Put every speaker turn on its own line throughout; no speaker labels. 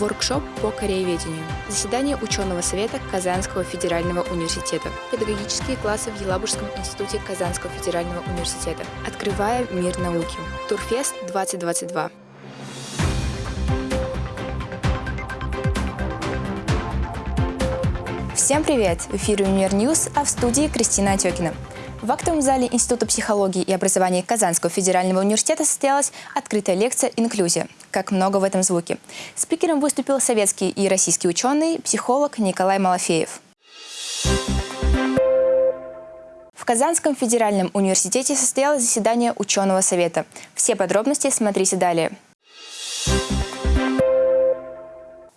Воркшоп по корееведению. Заседание ученого совета Казанского федерального университета. Педагогические классы в Елабужском институте Казанского федерального университета. Открывая мир науки. Турфест 2022. Всем привет! В эфире Univer News, а в студии Кристина Отекина. В актовом зале Института психологии и образования Казанского федерального университета состоялась открытая лекция «Инклюзия. Как много в этом звуке». Спикером выступил советский и российский ученый, психолог Николай Малафеев. В Казанском федеральном университете состоялось заседание ученого совета. Все подробности смотрите далее.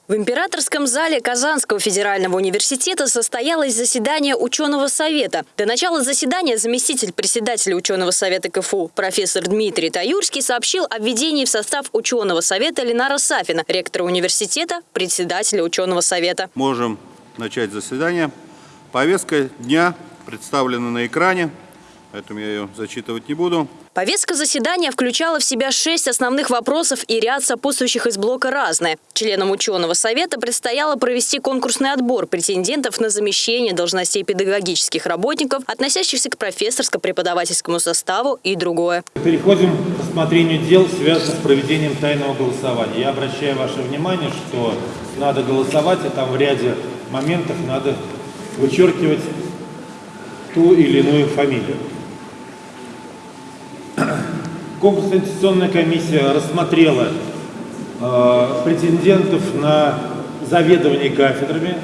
В Императорском зале Казанского федерального университета состоялось заседание ученого совета. До начала заседания заместитель председателя ученого совета КФУ профессор Дмитрий Таюрский сообщил о введении в состав ученого совета Ленара Сафина, ректора университета, председателя ученого совета.
Можем начать заседание. Повестка дня представлена на экране, поэтому я ее зачитывать не буду.
Повестка заседания включала в себя шесть основных вопросов и ряд сопутствующих из блока «Разное». Членам ученого совета предстояло провести конкурсный отбор претендентов на замещение должностей педагогических работников, относящихся к профессорско-преподавательскому составу и другое.
Переходим к рассмотрению дел, связанных с проведением тайного голосования. Я обращаю ваше внимание, что надо голосовать, а там в ряде моментов надо вычеркивать ту или иную фамилию. Конкурсно-инвестиционная комиссия рассмотрела э, претендентов на заведование кафедрами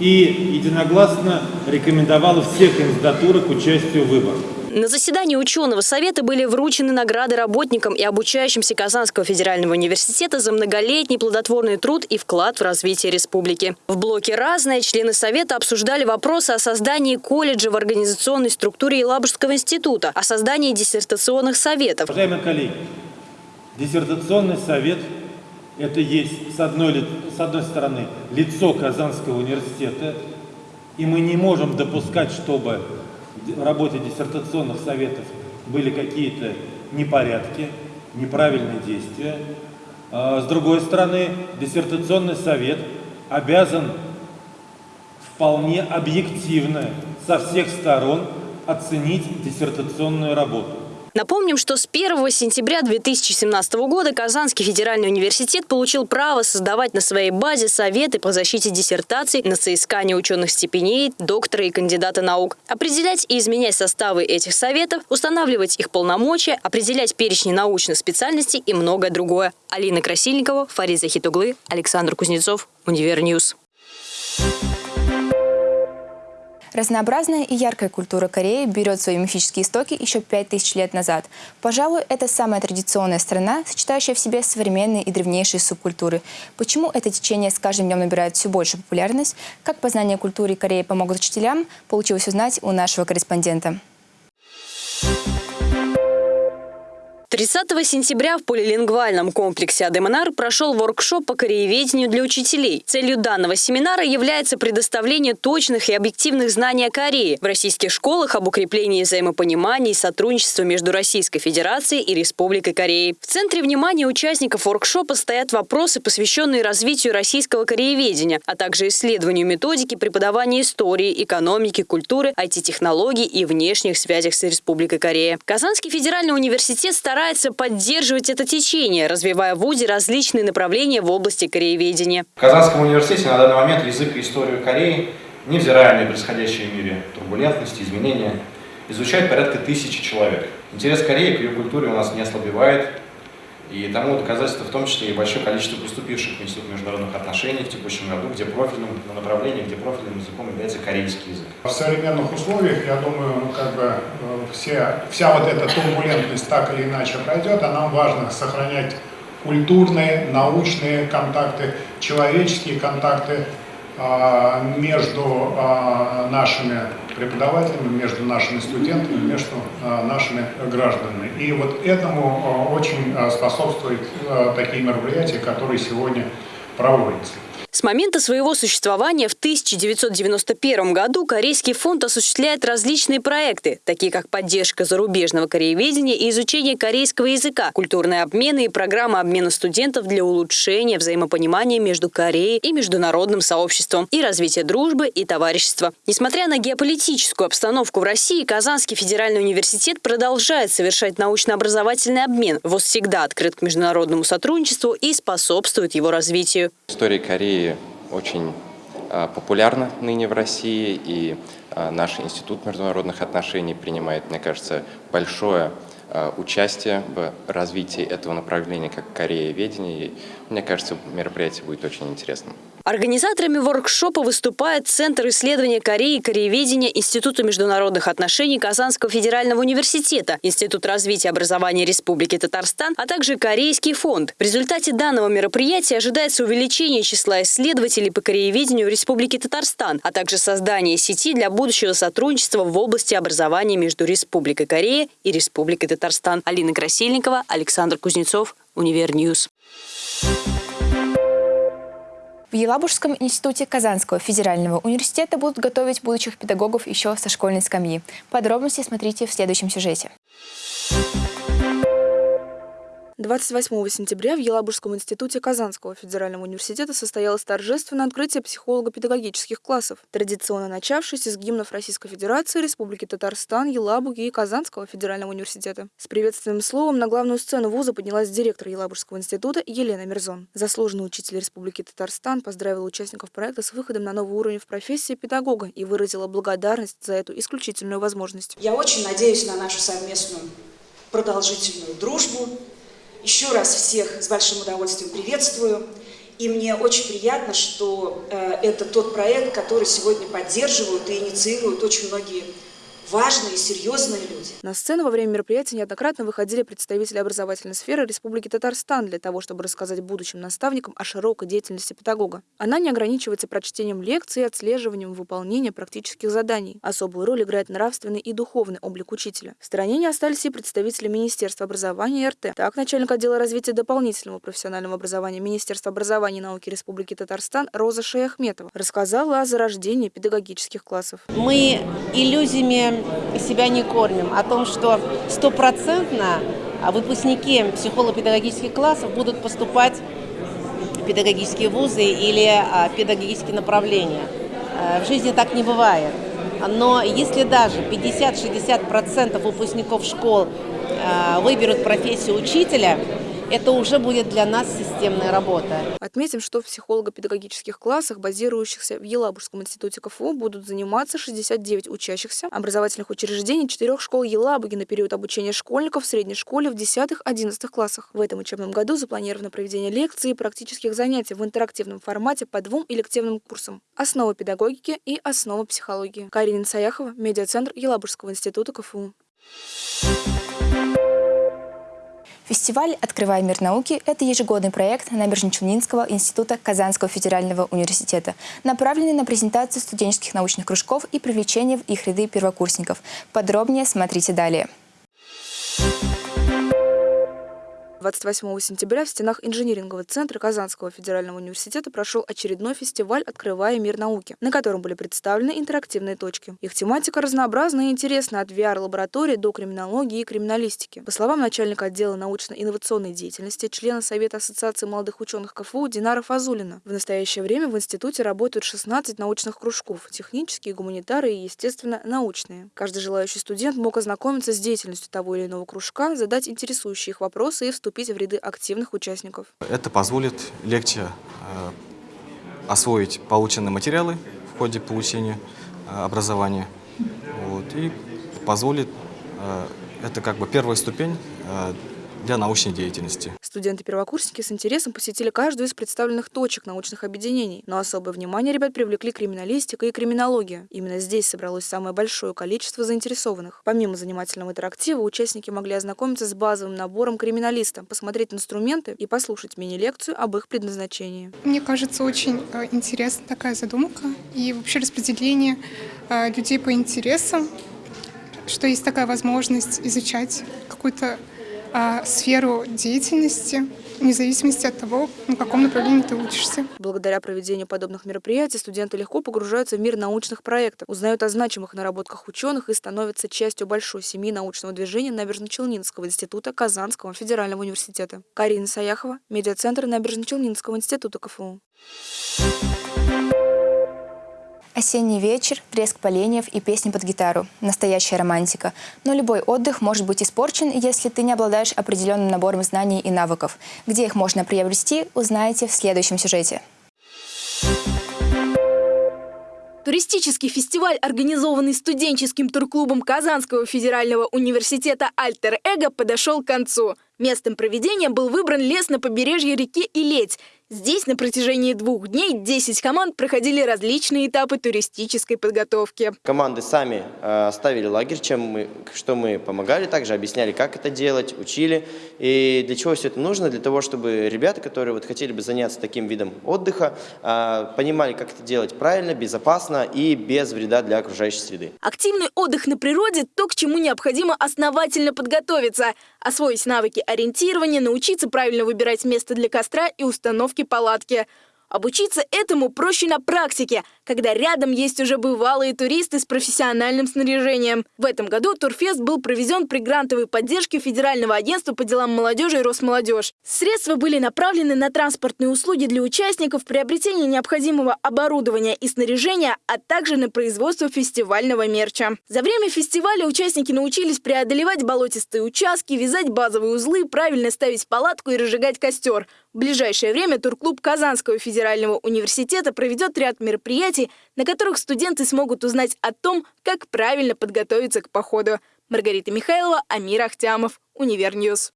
и единогласно рекомендовала все кандидатуры к участию в выборах.
На заседании ученого совета были вручены награды работникам и обучающимся Казанского федерального университета за многолетний плодотворный труд и вклад в развитие республики. В блоке «Разное» члены совета обсуждали вопросы о создании колледжа в организационной структуре Елабужского института, о создании диссертационных советов.
Уважаемые коллеги, диссертационный совет – это есть, с одной, с одной стороны, лицо Казанского университета, и мы не можем допускать, чтобы в работе диссертационных советов были какие-то непорядки, неправильные действия. А, с другой стороны, диссертационный совет обязан вполне объективно со всех сторон оценить диссертационную работу.
Напомним, что с 1 сентября 2017 года Казанский федеральный университет получил право создавать на своей базе советы по защите диссертаций на соискание ученых степеней, доктора и кандидата наук, определять и изменять составы этих советов, устанавливать их полномочия, определять перечни научных специальностей и многое другое. Алина Красильникова, Фарид Захитуглы, Александр Кузнецов, Univer News.
Разнообразная и яркая культура Кореи берет свои мифические истоки еще пять тысяч лет назад. Пожалуй, это самая традиционная страна, сочетающая в себе современные и древнейшие субкультуры. Почему это течение с каждым днем набирает все больше популярность? Как познание культуры Кореи помогут учителям? Получилось узнать у нашего корреспондента.
30 сентября в полилингвальном комплексе Адемонар прошел воркшоп по корееведению для учителей. Целью данного семинара является предоставление точных и объективных знаний о Корее в российских школах об укреплении взаимопонимания и сотрудничества между Российской Федерацией и Республикой Кореи. В центре внимания участников воркшопа стоят вопросы, посвященные развитию российского корееведения, а также исследованию методики преподавания истории, экономики, культуры, IT-технологий и внешних связях с Республикой Корея. Казанский федеральный университет старается старается поддерживать это течение, развивая в ВУЗе различные направления в области корееведения.
В Казанском университете на данный момент язык и историю Кореи, невзирая на происходящие в мире турбулентности, изменения, изучает порядка тысячи человек. Интерес Кореи к ее культуре у нас не ослабевает, и тому доказательство в том числе и большое количество поступивших в Институт международных отношений в текущем году, где профильным направлением, где профильным языком является корейский язык.
В современных условиях, я думаю, ну, как бы э, все, вся вот эта турбулентность так или иначе пройдет, а нам важно сохранять культурные, научные контакты, человеческие контакты а, между а, нашими преподавателями, между нашими студентами, между а, нашими гражданами. И вот этому очень способствуют такие мероприятия, которые сегодня проводятся.
С момента своего существования в 1991 году Корейский фонд осуществляет различные проекты, такие как поддержка зарубежного корееведения и изучение корейского языка, культурные обмены и программы обмена студентов для улучшения взаимопонимания между Кореей и международным сообществом и развития дружбы и товарищества. Несмотря на геополитическую обстановку в России, Казанский федеральный университет продолжает совершать научно-образовательный обмен. ВОЗ всегда открыт к международному сотрудничеству и способствует его развитию.
История Кореи очень а, популярна ныне в России, и а, наш Институт международных отношений принимает, мне кажется, большое а, участие в развитии этого направления, как Корея-ведение. И, мне кажется, мероприятие будет очень интересным.
Организаторами воркшопа выступает Центр исследования Кореи и корееведения Института международных отношений Казанского федерального университета, Институт развития образования Республики Татарстан, а также Корейский фонд. В результате данного мероприятия ожидается увеличение числа исследователей по корееведению в Республике Татарстан, а также создание сети для будущего сотрудничества в области образования между Республикой Корея и Республикой Татарстан. Алина Красильникова, Александр Кузнецов, Univer News.
В Елабужском институте Казанского федерального университета будут готовить будущих педагогов еще со школьной скамьи. Подробности смотрите в следующем сюжете.
28 сентября в Елабужском институте Казанского федерального университета состоялось торжественное открытие психолого-педагогических классов, традиционно начавшееся с гимнов Российской Федерации, Республики Татарстан, Елабуги и Казанского федерального университета. С приветственным словом на главную сцену вуза поднялась директор Елабужского института Елена Мирзон. Заслуженный учитель Республики Татарстан поздравила участников проекта с выходом на новый уровень в профессии педагога и выразила благодарность за эту исключительную возможность.
Я очень надеюсь на нашу совместную продолжительную дружбу, еще раз всех с большим удовольствием приветствую. И мне очень приятно, что э, это тот проект, который сегодня поддерживают и инициируют очень многие важные, серьезные люди.
На сцену во время мероприятия неоднократно выходили представители образовательной сферы Республики Татарстан для того, чтобы рассказать будущим наставникам о широкой деятельности педагога. Она не ограничивается прочтением лекций и отслеживанием выполнения практических заданий. Особую роль играет нравственный и духовный облик учителя. В стороне не остались и представители Министерства образования и РТ. Так, начальник отдела развития дополнительного профессионального образования Министерства образования и науки Республики Татарстан Роза Шаяхметова рассказала о зарождении педагогических классов.
Мы иллюзиями себя не кормим, о том, что стопроцентно выпускники психолого-педагогических классов будут поступать в педагогические вузы или а, педагогические направления. Э, в жизни так не бывает. Но если даже 50-60% выпускников школ выберут профессию учителя, это уже будет для нас системная работа.
Отметим, что в психолого-педагогических классах, базирующихся в Елабужском институте КФУ, будут заниматься 69 учащихся образовательных учреждений четырех школ Елабуги на период обучения школьников в средней школе в 10-11 классах. В этом учебном году запланировано проведение лекций и практических занятий в интерактивном формате по двум элективным курсам «Основа педагогики» и «Основа психологии». Карина Саяхова, медиацентр Елабужского института КФУ.
Фестиваль «Открывай мир науки» – это ежегодный проект Набережно-Челнинского института Казанского федерального университета, направленный на презентацию студенческих научных кружков и привлечение в их ряды первокурсников. Подробнее смотрите далее.
28 сентября в стенах инжинирингового центра Казанского федерального университета прошел очередной фестиваль «Открывая мир науки», на котором были представлены интерактивные точки. Их тематика разнообразна и интересна от VR-лаборатории до криминологии и криминалистики. По словам начальника отдела научно-инновационной деятельности, члена Совета Ассоциации молодых ученых КФУ Динара Фазулина, в настоящее время в институте работают 16 научных кружков – технические, гуманитарные и, естественно, научные. Каждый желающий студент мог ознакомиться с деятельностью того или иного кружка, задать интересующие их вопросы и вступить вступить в ряды активных участников.
Это позволит легче э, освоить полученные материалы в ходе получения э, образования вот, и позволит, э, это как бы первая ступень для научной деятельности.
Студенты-первокурсники с интересом посетили каждую из представленных точек научных объединений, но особое внимание ребят привлекли криминалистика и криминология. Именно здесь собралось самое большое количество заинтересованных. Помимо занимательного интерактива, участники могли ознакомиться с базовым набором криминалиста, посмотреть инструменты и послушать мини-лекцию об их предназначении.
Мне кажется, очень э, интересна такая задумка и вообще распределение э, людей по интересам, что есть такая возможность изучать какую-то а, сферу деятельности вне зависимости от того, на каком направлении ты учишься.
Благодаря проведению подобных мероприятий студенты легко погружаются в мир научных проектов, узнают о значимых наработках ученых и становятся частью большой семьи научного движения Набережно-Челнинского института Казанского федерального университета. Карина Саяхова, медиацентр Набережно-Челнинского института КФУ.
Осенний вечер, треск поленьев и песни под гитару. Настоящая романтика. Но любой отдых может быть испорчен, если ты не обладаешь определенным набором знаний и навыков. Где их можно приобрести, узнаете в следующем сюжете.
Туристический фестиваль, организованный студенческим турклубом Казанского федерального университета «Альтер Эго», подошел к концу. Местом проведения был выбран лес на побережье реки Илеть – Здесь на протяжении двух дней 10 команд проходили различные этапы туристической подготовки.
Команды сами э, ставили лагерь, чем мы, что мы помогали, также объясняли, как это делать, учили. И для чего все это нужно? Для того, чтобы ребята, которые вот хотели бы заняться таким видом отдыха, э, понимали, как это делать правильно, безопасно и без вреда для окружающей среды.
Активный отдых на природе – то, к чему необходимо основательно подготовиться, освоить навыки ориентирования, научиться правильно выбирать место для костра и установки палатки. Обучиться этому проще на практике, когда рядом есть уже бывалые туристы с профессиональным снаряжением. В этом году Турфест был проведен при грантовой поддержке Федерального агентства по делам молодежи и Росмолодежь. Средства были направлены на транспортные услуги для участников, приобретение необходимого оборудования и снаряжения, а также на производство фестивального мерча. За время фестиваля участники научились преодолевать болотистые участки, вязать базовые узлы, правильно ставить палатку и разжигать костер. В ближайшее время турклуб Казанского федерального университета проведет ряд мероприятий, на которых студенты смогут узнать о том, как правильно подготовиться к походу. Маргарита Михайлова, Амир Ахтямов, Univer News.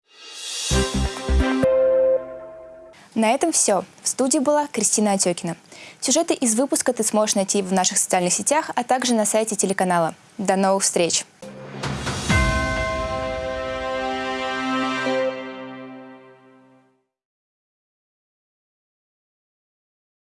На этом все. В студии была Кристина Отекина. Сюжеты из выпуска ты сможешь найти в наших социальных сетях, а также на сайте телеканала. До новых встреч!